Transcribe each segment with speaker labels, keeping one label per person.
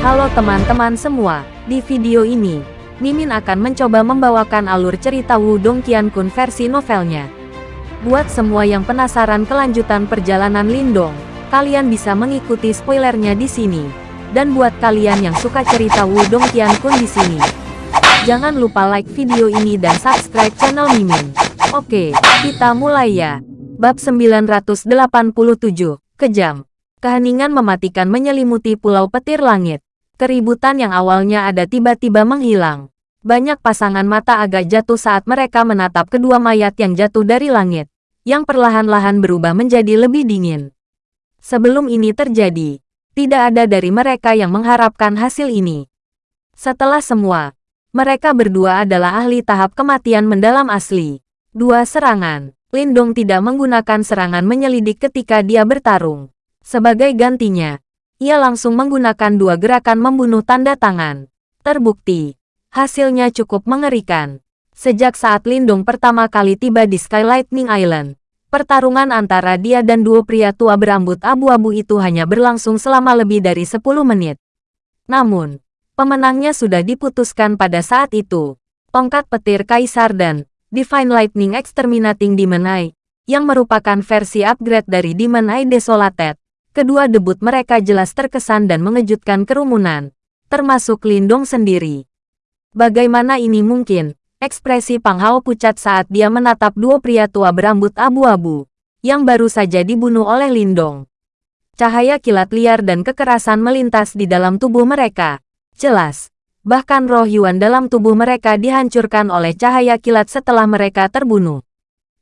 Speaker 1: Halo teman-teman semua, di video ini, Mimin akan mencoba membawakan alur cerita Wudong Qiankun versi novelnya. Buat semua yang penasaran kelanjutan perjalanan Lindong, kalian bisa mengikuti spoilernya di sini. Dan buat kalian yang suka cerita Wudong Qiankun di sini, jangan lupa like video ini dan subscribe channel Mimin. Oke, kita mulai ya. Bab 987, Kejam. Keheningan mematikan menyelimuti pulau petir langit. Keributan yang awalnya ada tiba-tiba menghilang. Banyak pasangan mata agak jatuh saat mereka menatap kedua mayat yang jatuh dari langit, yang perlahan-lahan berubah menjadi lebih dingin. Sebelum ini terjadi, tidak ada dari mereka yang mengharapkan hasil ini. Setelah semua, mereka berdua adalah ahli tahap kematian mendalam asli. Dua serangan. Lindong tidak menggunakan serangan menyelidik ketika dia bertarung. Sebagai gantinya, ia langsung menggunakan dua gerakan membunuh tanda tangan. Terbukti, hasilnya cukup mengerikan. Sejak saat Lindung pertama kali tiba di Sky Lightning Island, pertarungan antara dia dan dua pria tua berambut abu-abu itu hanya berlangsung selama lebih dari 10 menit. Namun, pemenangnya sudah diputuskan pada saat itu. Tongkat petir Kaisar dan Divine Lightning Exterminating Demon Eye, yang merupakan versi upgrade dari Demon Eye Desolated, Kedua debut mereka jelas terkesan dan mengejutkan kerumunan, termasuk Lindong sendiri. Bagaimana ini mungkin? Ekspresi Pang Hao pucat saat dia menatap dua pria tua berambut abu-abu, yang baru saja dibunuh oleh Lindong. Cahaya kilat liar dan kekerasan melintas di dalam tubuh mereka. Jelas, bahkan roh Yuan dalam tubuh mereka dihancurkan oleh cahaya kilat setelah mereka terbunuh.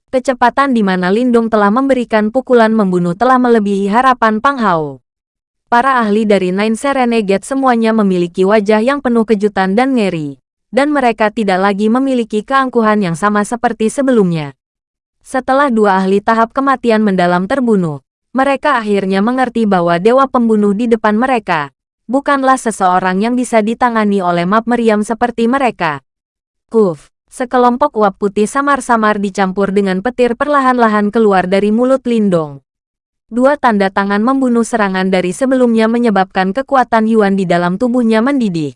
Speaker 1: Kecepatan di mana Lindung telah memberikan pukulan membunuh telah melebihi harapan Pang Hao. Para ahli dari Nine Serenegate semuanya memiliki wajah yang penuh kejutan dan ngeri. Dan mereka tidak lagi memiliki keangkuhan yang sama seperti sebelumnya. Setelah dua ahli tahap kematian mendalam terbunuh, mereka akhirnya mengerti bahwa dewa pembunuh di depan mereka bukanlah seseorang yang bisa ditangani oleh map meriam seperti mereka. Kuf. Sekelompok uap putih samar-samar dicampur dengan petir perlahan-lahan keluar dari mulut Lindong. Dua tanda tangan membunuh serangan dari sebelumnya menyebabkan kekuatan Yuan di dalam tubuhnya mendidih.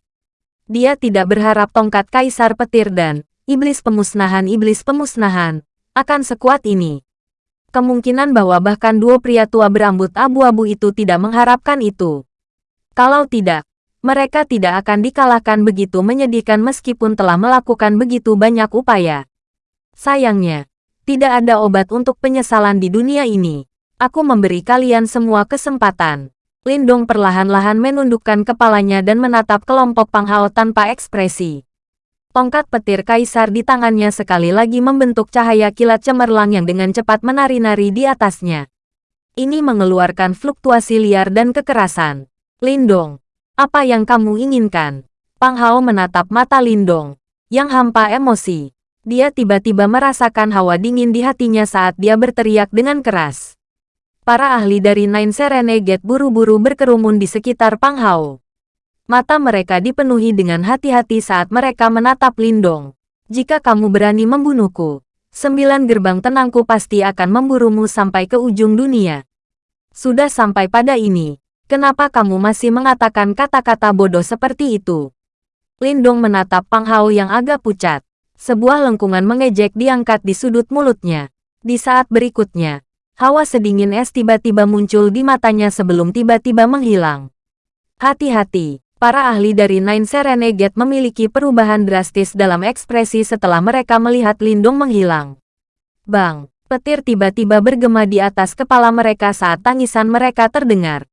Speaker 1: Dia tidak berharap tongkat kaisar petir dan iblis pemusnahan iblis pemusnahan akan sekuat ini. Kemungkinan bahwa bahkan dua pria tua berambut abu-abu itu tidak mengharapkan itu. Kalau tidak, mereka tidak akan dikalahkan begitu menyedihkan meskipun telah melakukan begitu banyak upaya. Sayangnya, tidak ada obat untuk penyesalan di dunia ini. Aku memberi kalian semua kesempatan. Lindong perlahan-lahan menundukkan kepalanya dan menatap kelompok Panghao tanpa ekspresi. Tongkat petir kaisar di tangannya sekali lagi membentuk cahaya kilat cemerlang yang dengan cepat menari-nari di atasnya. Ini mengeluarkan fluktuasi liar dan kekerasan. Lindong, apa yang kamu inginkan? Pang Hao menatap mata Lindong, yang hampa emosi. Dia tiba-tiba merasakan hawa dingin di hatinya saat dia berteriak dengan keras. Para ahli dari Nine Serenegate buru-buru berkerumun di sekitar Pang Hao. Mata mereka dipenuhi dengan hati-hati saat mereka menatap Lindong. Jika kamu berani membunuhku, sembilan gerbang tenangku pasti akan memburumu sampai ke ujung dunia. Sudah sampai pada ini, Kenapa kamu masih mengatakan kata-kata bodoh seperti itu? Lindong menatap Pang Hao yang agak pucat. Sebuah lengkungan mengejek diangkat di sudut mulutnya. Di saat berikutnya, hawa sedingin es tiba-tiba muncul di matanya sebelum tiba-tiba menghilang. Hati-hati, para ahli dari Nine Serenegate memiliki perubahan drastis dalam ekspresi setelah mereka melihat Lindong menghilang. Bang, petir tiba-tiba bergema di atas kepala mereka saat tangisan mereka terdengar.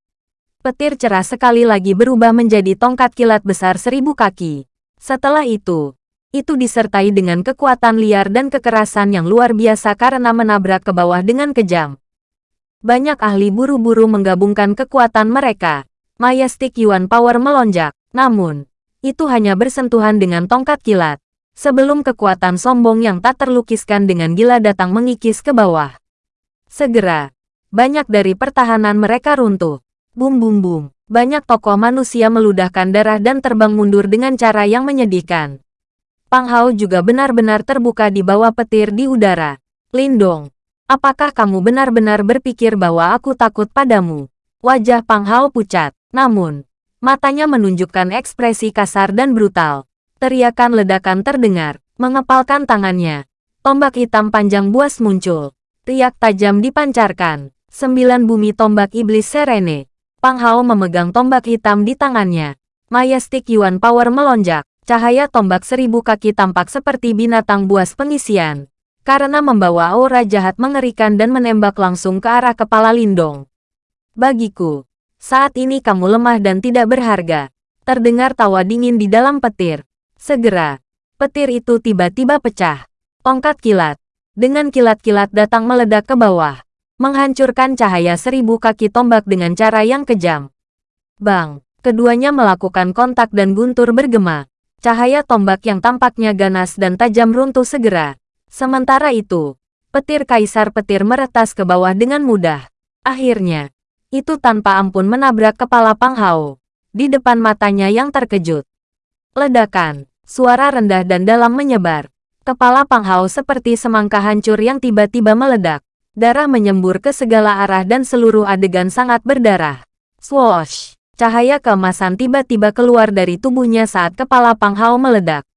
Speaker 1: Petir cerah sekali lagi berubah menjadi tongkat kilat besar seribu kaki. Setelah itu, itu disertai dengan kekuatan liar dan kekerasan yang luar biasa karena menabrak ke bawah dengan kejam. Banyak ahli buru-buru menggabungkan kekuatan mereka. Majestic Yuan Power melonjak, namun, itu hanya bersentuhan dengan tongkat kilat. Sebelum kekuatan sombong yang tak terlukiskan dengan gila datang mengikis ke bawah. Segera, banyak dari pertahanan mereka runtuh. Bum bum bum. Banyak tokoh manusia meludahkan darah dan terbang mundur dengan cara yang menyedihkan. Pang Hao juga benar-benar terbuka di bawah petir di udara. Lindong, apakah kamu benar-benar berpikir bahwa aku takut padamu? Wajah Pang Hao pucat. Namun, Matanya menunjukkan ekspresi kasar dan brutal. Teriakan ledakan terdengar, mengepalkan tangannya. Tombak hitam panjang buas muncul. Riak tajam dipancarkan. Sembilan bumi tombak iblis serene. Pang Hao memegang tombak hitam di tangannya. Majestic Yuan Power melonjak. Cahaya tombak seribu kaki tampak seperti binatang buas pengisian. Karena membawa aura jahat mengerikan dan menembak langsung ke arah kepala Lindong. Bagiku, saat ini kamu lemah dan tidak berharga. Terdengar tawa dingin di dalam petir. Segera, petir itu tiba-tiba pecah. Tongkat kilat. Dengan kilat-kilat datang meledak ke bawah. Menghancurkan cahaya seribu kaki tombak dengan cara yang kejam. Bang, keduanya melakukan kontak dan guntur bergema. Cahaya tombak yang tampaknya ganas dan tajam runtuh segera. Sementara itu, petir kaisar petir meretas ke bawah dengan mudah. Akhirnya, itu tanpa ampun menabrak kepala Pang Hao. Di depan matanya yang terkejut. Ledakan. Suara rendah dan dalam menyebar. Kepala Pang Hao seperti semangka hancur yang tiba-tiba meledak. Darah menyembur ke segala arah dan seluruh adegan sangat berdarah. Swoosh! Cahaya keemasan tiba-tiba keluar dari tubuhnya saat kepala Pang Hao meledak.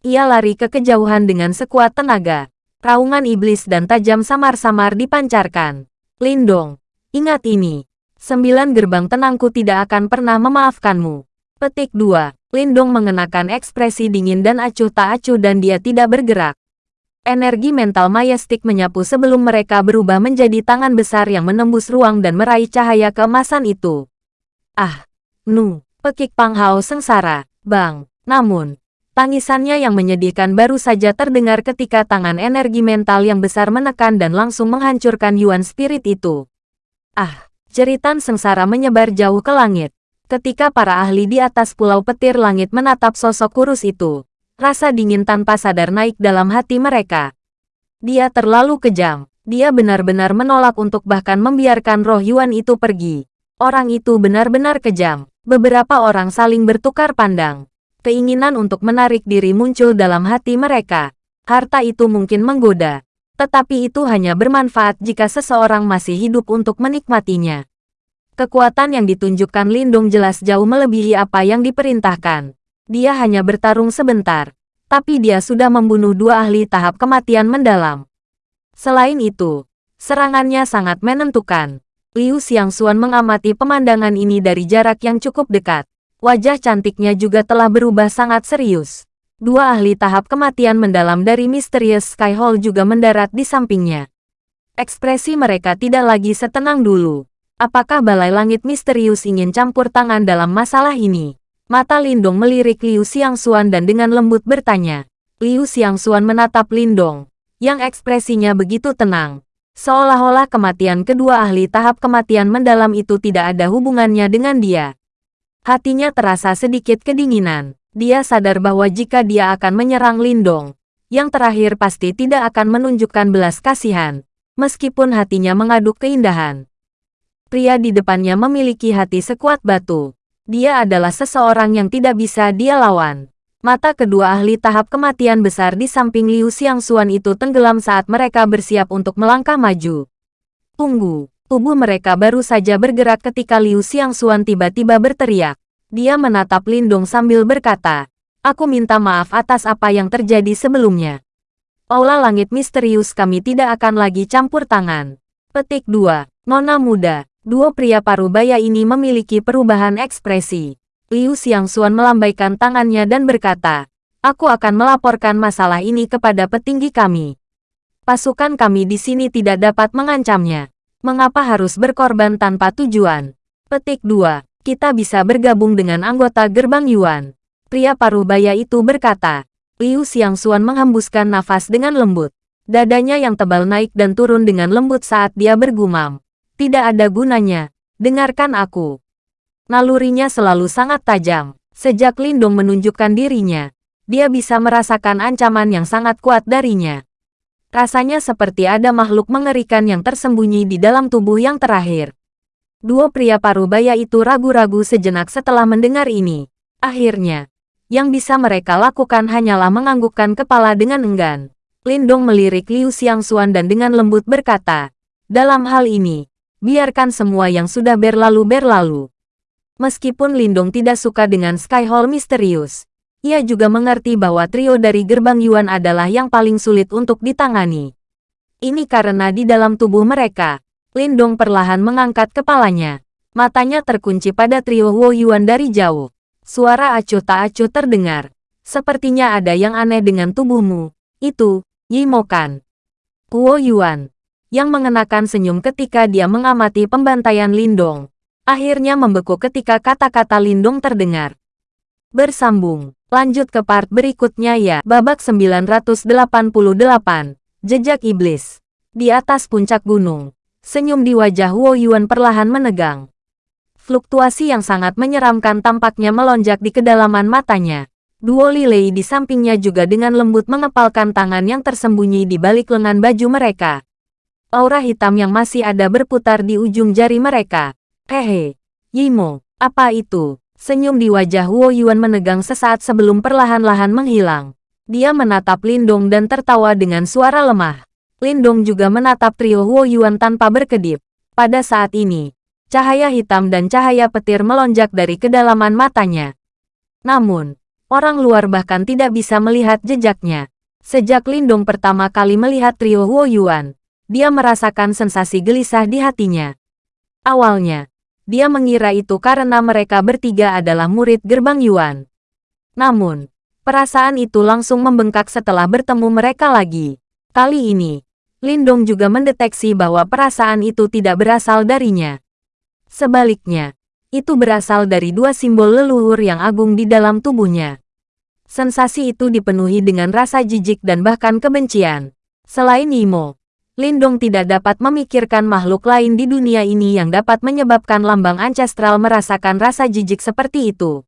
Speaker 1: Ia lari ke kejauhan dengan sekuat tenaga. Raungan iblis dan tajam samar-samar dipancarkan. Lindong, ingat ini. Sembilan gerbang tenangku tidak akan pernah memaafkanmu. Petik 2. Lindong mengenakan ekspresi dingin dan acuh tak acuh dan dia tidak bergerak. Energi mental Mayastik menyapu sebelum mereka berubah menjadi tangan besar yang menembus ruang dan meraih cahaya keemasan itu. Ah, nu, pekik Pang Hao sengsara, bang. Namun, tangisannya yang menyedihkan baru saja terdengar ketika tangan energi mental yang besar menekan dan langsung menghancurkan Yuan Spirit itu. Ah, jeritan sengsara menyebar jauh ke langit. Ketika para ahli di atas pulau petir langit menatap sosok kurus itu, rasa dingin tanpa sadar naik dalam hati mereka. Dia terlalu kejam. Dia benar-benar menolak untuk bahkan membiarkan roh Yuan itu pergi. Orang itu benar-benar kejam. Beberapa orang saling bertukar pandang. Keinginan untuk menarik diri muncul dalam hati mereka. Harta itu mungkin menggoda. Tetapi itu hanya bermanfaat jika seseorang masih hidup untuk menikmatinya. Kekuatan yang ditunjukkan Lindung jelas jauh melebihi apa yang diperintahkan. Dia hanya bertarung sebentar, tapi dia sudah membunuh dua ahli tahap kematian mendalam. Selain itu, serangannya sangat menentukan. Liu Xiangxuan mengamati pemandangan ini dari jarak yang cukup dekat. Wajah cantiknya juga telah berubah sangat serius. Dua ahli tahap kematian mendalam dari Mysterious Sky Hall juga mendarat di sampingnya. Ekspresi mereka tidak lagi setenang dulu. Apakah Balai Langit Misterius ingin campur tangan dalam masalah ini? Mata Lindong melirik Liu Xiangxuan dan dengan lembut bertanya. Liu Xiangxuan menatap Lindong, yang ekspresinya begitu tenang. Seolah-olah kematian kedua ahli tahap kematian mendalam itu tidak ada hubungannya dengan dia. Hatinya terasa sedikit kedinginan. Dia sadar bahwa jika dia akan menyerang Lindong, yang terakhir pasti tidak akan menunjukkan belas kasihan, meskipun hatinya mengaduk keindahan. Pria di depannya memiliki hati sekuat batu. Dia adalah seseorang yang tidak bisa dia lawan. Mata kedua ahli tahap kematian besar di samping Liu Xiangxuan itu tenggelam saat mereka bersiap untuk melangkah maju. Tunggu, tubuh mereka baru saja bergerak ketika Liu Xiangxuan tiba-tiba berteriak. Dia menatap Lindong sambil berkata, Aku minta maaf atas apa yang terjadi sebelumnya. Aula langit misterius kami tidak akan lagi campur tangan. Petik 2. Nona muda, Dua pria parubaya ini memiliki perubahan ekspresi. Liu Xiangxuan melambaikan tangannya dan berkata, Aku akan melaporkan masalah ini kepada petinggi kami. Pasukan kami di sini tidak dapat mengancamnya. Mengapa harus berkorban tanpa tujuan? Petik 2. Kita bisa bergabung dengan anggota gerbang Yuan. Pria parubaya itu berkata. Liu Xiangxuan menghembuskan nafas dengan lembut. Dadanya yang tebal naik dan turun dengan lembut saat dia bergumam. Tidak ada gunanya. Dengarkan aku. Nalurinya selalu sangat tajam. Sejak Lindung menunjukkan dirinya, dia bisa merasakan ancaman yang sangat kuat darinya. Rasanya seperti ada makhluk mengerikan yang tersembunyi di dalam tubuh yang terakhir. Dua pria parubaya itu ragu-ragu sejenak setelah mendengar ini. Akhirnya, yang bisa mereka lakukan hanyalah menganggukkan kepala dengan enggan. Lindong melirik Liu Xiangxuan dan dengan lembut berkata, dalam hal ini, biarkan semua yang sudah berlalu berlalu. Meskipun Lindong tidak suka dengan Sky Hall misterius, ia juga mengerti bahwa trio dari gerbang Yuan adalah yang paling sulit untuk ditangani. Ini karena di dalam tubuh mereka, Lindong perlahan mengangkat kepalanya. Matanya terkunci pada trio Wo Yuan dari jauh. Suara acuh tak acuh terdengar. Sepertinya ada yang aneh dengan tubuhmu. Itu, Yimo kan? Wo Yuan. Yang mengenakan senyum ketika dia mengamati pembantaian Lindong akhirnya membeku ketika kata-kata Lindung terdengar. Bersambung, lanjut ke part berikutnya ya. Babak 988, Jejak Iblis. Di atas puncak gunung, senyum di wajah Wo Yuan perlahan menegang. Fluktuasi yang sangat menyeramkan tampaknya melonjak di kedalaman matanya. Duo Lilei di sampingnya juga dengan lembut mengepalkan tangan yang tersembunyi di balik lengan baju mereka. Aura hitam yang masih ada berputar di ujung jari mereka. Hehe, Yimo, apa itu? Senyum di wajah Wo Yuan menegang sesaat sebelum perlahan-lahan menghilang. Dia menatap Lindong dan tertawa dengan suara lemah. Lindong juga menatap trio Wo Yuan tanpa berkedip. Pada saat ini, cahaya hitam dan cahaya petir melonjak dari kedalaman matanya. Namun, orang luar bahkan tidak bisa melihat jejaknya. Sejak Lindong pertama kali melihat trio Wo Yuan, dia merasakan sensasi gelisah di hatinya. Awalnya, dia mengira itu karena mereka bertiga adalah murid gerbang Yuan. Namun, perasaan itu langsung membengkak setelah bertemu mereka lagi. Kali ini, Lindong juga mendeteksi bahwa perasaan itu tidak berasal darinya. Sebaliknya, itu berasal dari dua simbol leluhur yang agung di dalam tubuhnya. Sensasi itu dipenuhi dengan rasa jijik dan bahkan kebencian. Selain Imo, Lindong tidak dapat memikirkan makhluk lain di dunia ini yang dapat menyebabkan lambang ancestral merasakan rasa jijik seperti itu.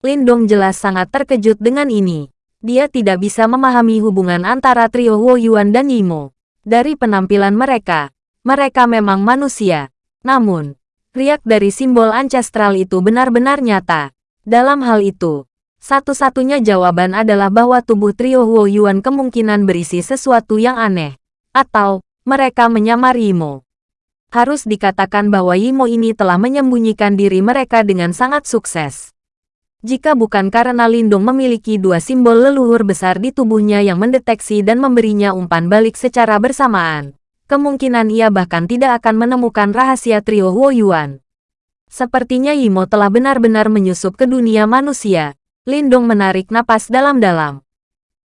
Speaker 1: Lindong jelas sangat terkejut dengan ini. Dia tidak bisa memahami hubungan antara trio Wo Yuan dan Yimo. Dari penampilan mereka, mereka memang manusia. Namun, riak dari simbol ancestral itu benar-benar nyata. Dalam hal itu, satu-satunya jawaban adalah bahwa tubuh trio Wo Yuan kemungkinan berisi sesuatu yang aneh atau mereka menyamar Yimo. Harus dikatakan bahwa Yimo ini telah menyembunyikan diri mereka dengan sangat sukses. Jika bukan karena Lindung memiliki dua simbol leluhur besar di tubuhnya yang mendeteksi dan memberinya umpan balik secara bersamaan, kemungkinan ia bahkan tidak akan menemukan rahasia trio Wo Yuan. Sepertinya Yimo telah benar-benar menyusup ke dunia manusia. Lindung menarik napas dalam-dalam.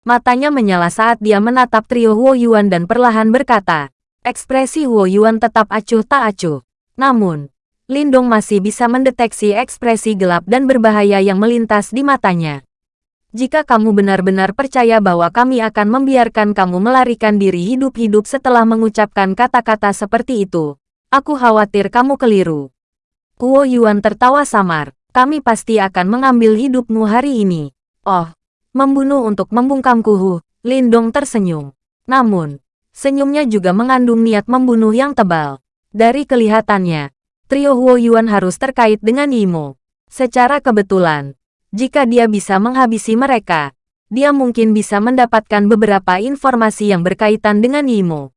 Speaker 1: Matanya menyala saat dia menatap trio Huo Yuan dan perlahan berkata, ekspresi Huo Yuan tetap acuh tak acuh. Namun, Lindong masih bisa mendeteksi ekspresi gelap dan berbahaya yang melintas di matanya. Jika kamu benar-benar percaya bahwa kami akan membiarkan kamu melarikan diri hidup-hidup setelah mengucapkan kata-kata seperti itu, aku khawatir kamu keliru. Huo Yuan tertawa samar, kami pasti akan mengambil hidupmu hari ini. Oh, Membunuh untuk membungkam kuhu, Lindong tersenyum. Namun, senyumnya juga mengandung niat membunuh yang tebal. Dari kelihatannya, trio Huo Yuan harus terkait dengan Yimo. Secara kebetulan, jika dia bisa menghabisi mereka, dia mungkin bisa mendapatkan beberapa informasi yang berkaitan dengan Yimo.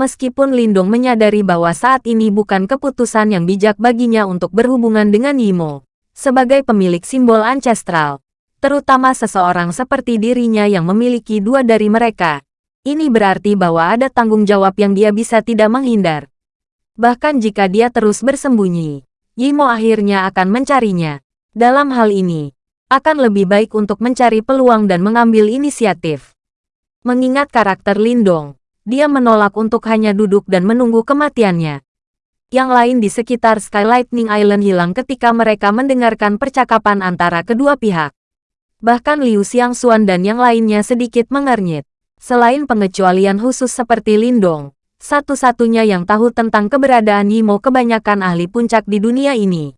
Speaker 1: Meskipun Lindong menyadari bahwa saat ini bukan keputusan yang bijak baginya untuk berhubungan dengan Yimo, sebagai pemilik simbol ancestral, terutama seseorang seperti dirinya yang memiliki dua dari mereka. Ini berarti bahwa ada tanggung jawab yang dia bisa tidak menghindar. Bahkan jika dia terus bersembunyi, Yimo akhirnya akan mencarinya. Dalam hal ini, akan lebih baik untuk mencari peluang dan mengambil inisiatif. Mengingat karakter Lindong, dia menolak untuk hanya duduk dan menunggu kematiannya. Yang lain di sekitar Sky Lightning Island hilang ketika mereka mendengarkan percakapan antara kedua pihak. Bahkan Liu Xiangxuan dan yang lainnya sedikit mengernyit. Selain pengecualian khusus seperti Lindong, satu-satunya yang tahu tentang keberadaan Yimo kebanyakan ahli puncak di dunia ini.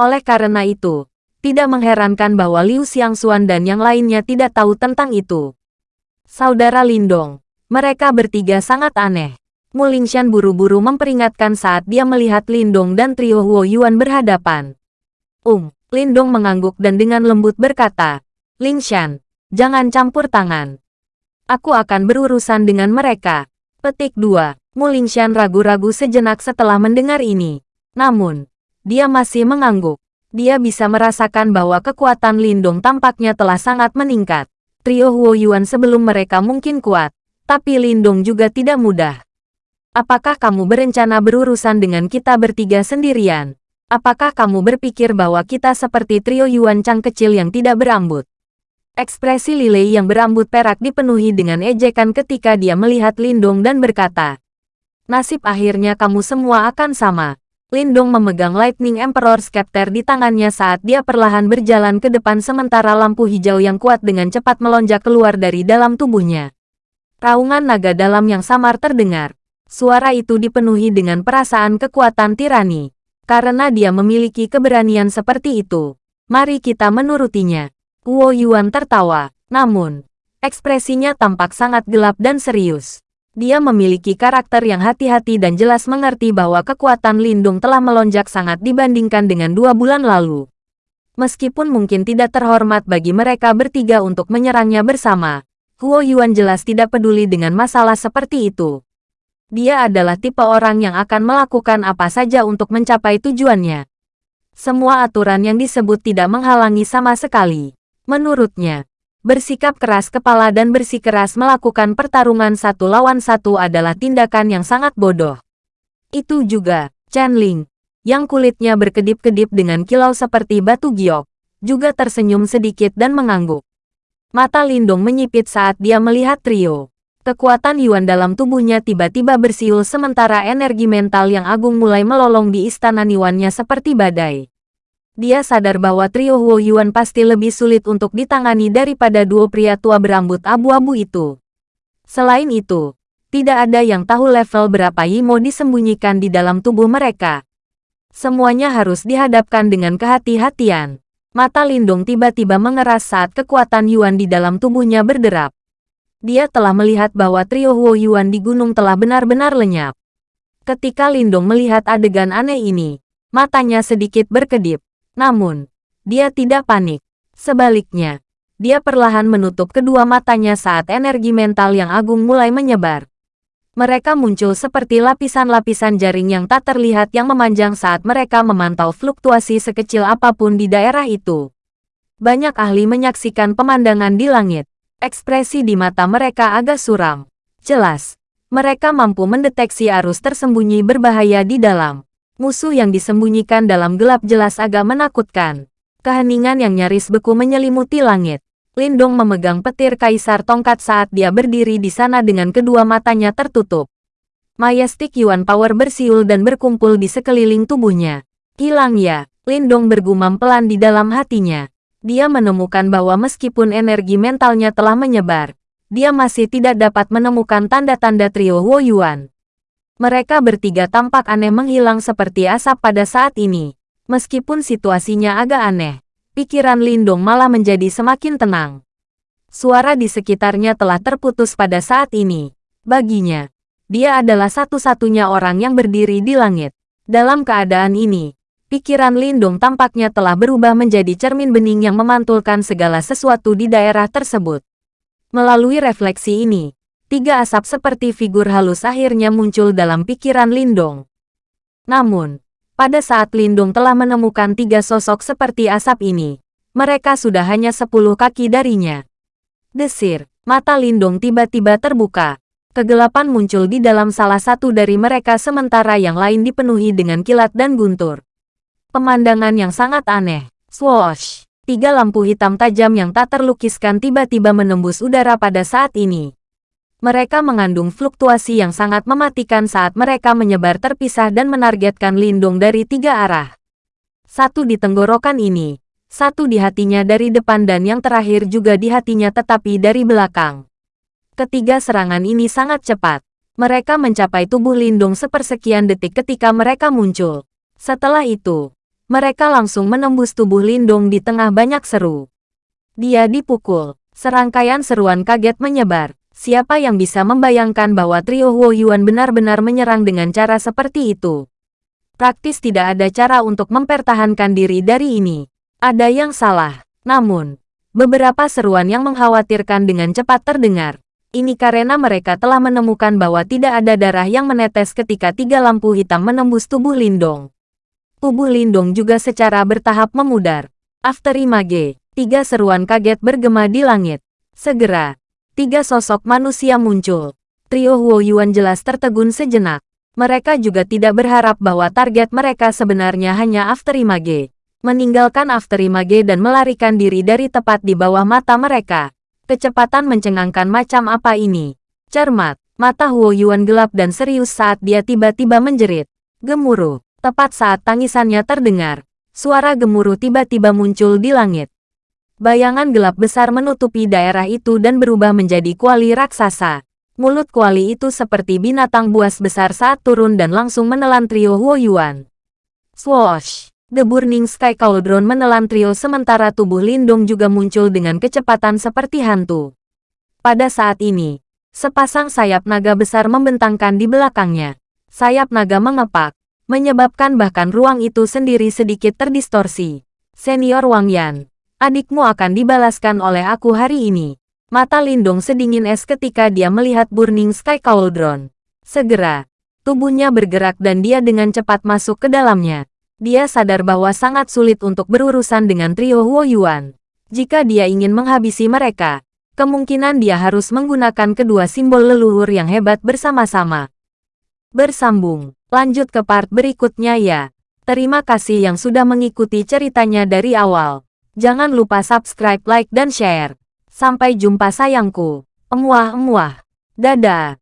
Speaker 1: Oleh karena itu, tidak mengherankan bahwa Liu Xiangxuan dan yang lainnya tidak tahu tentang itu. Saudara Lindong, mereka bertiga sangat aneh. Mu Lingshan buru-buru memperingatkan saat dia melihat Lindong dan trio Huo Yuan berhadapan. Um, Lindong mengangguk dan dengan lembut berkata, Lingshan, jangan campur tangan. Aku akan berurusan dengan mereka. Petik 2. Mu Lingshan ragu-ragu sejenak setelah mendengar ini. Namun, dia masih mengangguk. Dia bisa merasakan bahwa kekuatan Lindong tampaknya telah sangat meningkat. Trio Huo Yuan sebelum mereka mungkin kuat, tapi Lindong juga tidak mudah. Apakah kamu berencana berurusan dengan kita bertiga sendirian? Apakah kamu berpikir bahwa kita seperti trio Yuan Chang kecil yang tidak berambut? Ekspresi Lilei yang berambut perak dipenuhi dengan ejekan ketika dia melihat Lindong dan berkata, Nasib akhirnya kamu semua akan sama. Lindong memegang Lightning Emperor Scepter di tangannya saat dia perlahan berjalan ke depan sementara lampu hijau yang kuat dengan cepat melonjak keluar dari dalam tubuhnya. Raungan naga dalam yang samar terdengar. Suara itu dipenuhi dengan perasaan kekuatan tirani. Karena dia memiliki keberanian seperti itu, mari kita menurutinya. Guo Yuan tertawa, namun, ekspresinya tampak sangat gelap dan serius. Dia memiliki karakter yang hati-hati dan jelas mengerti bahwa kekuatan Lindung telah melonjak sangat dibandingkan dengan dua bulan lalu. Meskipun mungkin tidak terhormat bagi mereka bertiga untuk menyerangnya bersama, Huo Yuan jelas tidak peduli dengan masalah seperti itu. Dia adalah tipe orang yang akan melakukan apa saja untuk mencapai tujuannya. Semua aturan yang disebut tidak menghalangi sama sekali. Menurutnya, Bersikap keras kepala dan bersikeras melakukan pertarungan satu lawan satu adalah tindakan yang sangat bodoh. Itu juga, Chen Ling, yang kulitnya berkedip-kedip dengan kilau seperti batu giok, juga tersenyum sedikit dan mengangguk. Mata Lindung menyipit saat dia melihat trio. Kekuatan Yuan dalam tubuhnya tiba-tiba bersiul sementara energi mental yang agung mulai melolong di istana Niwannya seperti badai. Dia sadar bahwa trio Huo Yuan pasti lebih sulit untuk ditangani daripada dua pria tua berambut abu-abu itu. Selain itu, tidak ada yang tahu level berapa Yimo disembunyikan di dalam tubuh mereka. Semuanya harus dihadapkan dengan kehati-hatian. Mata Lindung tiba-tiba mengeras saat kekuatan Yuan di dalam tubuhnya berderap. Dia telah melihat bahwa trio Huo Yuan di gunung telah benar-benar lenyap. Ketika Lindung melihat adegan aneh ini, matanya sedikit berkedip. Namun, dia tidak panik. Sebaliknya, dia perlahan menutup kedua matanya saat energi mental yang agung mulai menyebar. Mereka muncul seperti lapisan-lapisan jaring yang tak terlihat yang memanjang saat mereka memantau fluktuasi sekecil apa pun di daerah itu. Banyak ahli menyaksikan pemandangan di langit. Ekspresi di mata mereka agak suram. Jelas, mereka mampu mendeteksi arus tersembunyi berbahaya di dalam. Musuh yang disembunyikan dalam gelap jelas agak menakutkan. Keheningan yang nyaris beku menyelimuti langit. Lindong memegang petir kaisar tongkat saat dia berdiri di sana dengan kedua matanya tertutup. Majestic Yuan Power bersiul dan berkumpul di sekeliling tubuhnya. Hilang ya, Lindong bergumam pelan di dalam hatinya. Dia menemukan bahwa meskipun energi mentalnya telah menyebar, dia masih tidak dapat menemukan tanda-tanda trio Huo Yuan. Mereka bertiga tampak aneh menghilang seperti asap pada saat ini. Meskipun situasinya agak aneh, pikiran Lindong malah menjadi semakin tenang. Suara di sekitarnya telah terputus pada saat ini. Baginya, dia adalah satu-satunya orang yang berdiri di langit. Dalam keadaan ini, pikiran Lindong tampaknya telah berubah menjadi cermin bening yang memantulkan segala sesuatu di daerah tersebut. Melalui refleksi ini, tiga asap seperti figur halus akhirnya muncul dalam pikiran Lindong. Namun, pada saat Lindung telah menemukan tiga sosok seperti asap ini, mereka sudah hanya sepuluh kaki darinya. Desir, mata Lindung tiba-tiba terbuka. Kegelapan muncul di dalam salah satu dari mereka sementara yang lain dipenuhi dengan kilat dan guntur. Pemandangan yang sangat aneh. Swoosh! Tiga lampu hitam tajam yang tak terlukiskan tiba-tiba menembus udara pada saat ini mereka mengandung fluktuasi yang sangat mematikan saat mereka menyebar terpisah dan menargetkan Lindung dari tiga arah. Satu di tenggorokan ini, satu di hatinya dari depan dan yang terakhir juga di hatinya tetapi dari belakang. Ketiga serangan ini sangat cepat. Mereka mencapai tubuh Lindung sepersekian detik ketika mereka muncul. Setelah itu, mereka langsung menembus tubuh Lindung di tengah banyak seru. Dia dipukul. Serangkaian seruan kaget menyebar. Siapa yang bisa membayangkan bahwa trio Huo Yuan benar-benar menyerang dengan cara seperti itu? Praktis tidak ada cara untuk mempertahankan diri dari ini. Ada yang salah. Namun, beberapa seruan yang mengkhawatirkan dengan cepat terdengar. Ini karena mereka telah menemukan bahwa tidak ada darah yang menetes ketika tiga lampu hitam menembus tubuh Lindong. Tubuh Lindong juga secara bertahap memudar. After Image, tiga seruan kaget bergema di langit. Segera, tiga sosok manusia muncul. Trio Huo Yuan jelas tertegun sejenak. Mereka juga tidak berharap bahwa target mereka sebenarnya hanya After Image. Meninggalkan After Image dan melarikan diri dari tepat di bawah mata mereka. Kecepatan mencengangkan macam apa ini? Cermat, mata Huo Yuan gelap dan serius saat dia tiba-tiba menjerit. Gemuruh. Tepat saat tangisannya terdengar, suara gemuruh tiba-tiba muncul di langit. Bayangan gelap besar menutupi daerah itu dan berubah menjadi kuali raksasa. Mulut kuali itu seperti binatang buas besar saat turun dan langsung menelan trio Huo Yuan. Swoosh! The Burning Sky Cauldron menelan trio sementara tubuh Lindung juga muncul dengan kecepatan seperti hantu. Pada saat ini, sepasang sayap naga besar membentangkan di belakangnya. Sayap naga mengepak, menyebabkan bahkan ruang itu sendiri sedikit terdistorsi. Senior Wang Yan, adikmu akan dibalaskan oleh aku hari ini. Mata Lindung sedingin es ketika dia melihat Burning Sky Cauldron. Segera, tubuhnya bergerak dan dia dengan cepat masuk ke dalamnya. Dia sadar bahwa sangat sulit untuk berurusan dengan trio Huo Yuan. Jika dia ingin menghabisi mereka, kemungkinan dia harus menggunakan kedua simbol leluhur yang hebat bersama-sama. Bersambung Lanjut ke part berikutnya ya. Terima kasih yang sudah mengikuti ceritanya dari awal. Jangan lupa subscribe, like, dan share. Sampai jumpa sayangku. Emuah-emuah. Dadah.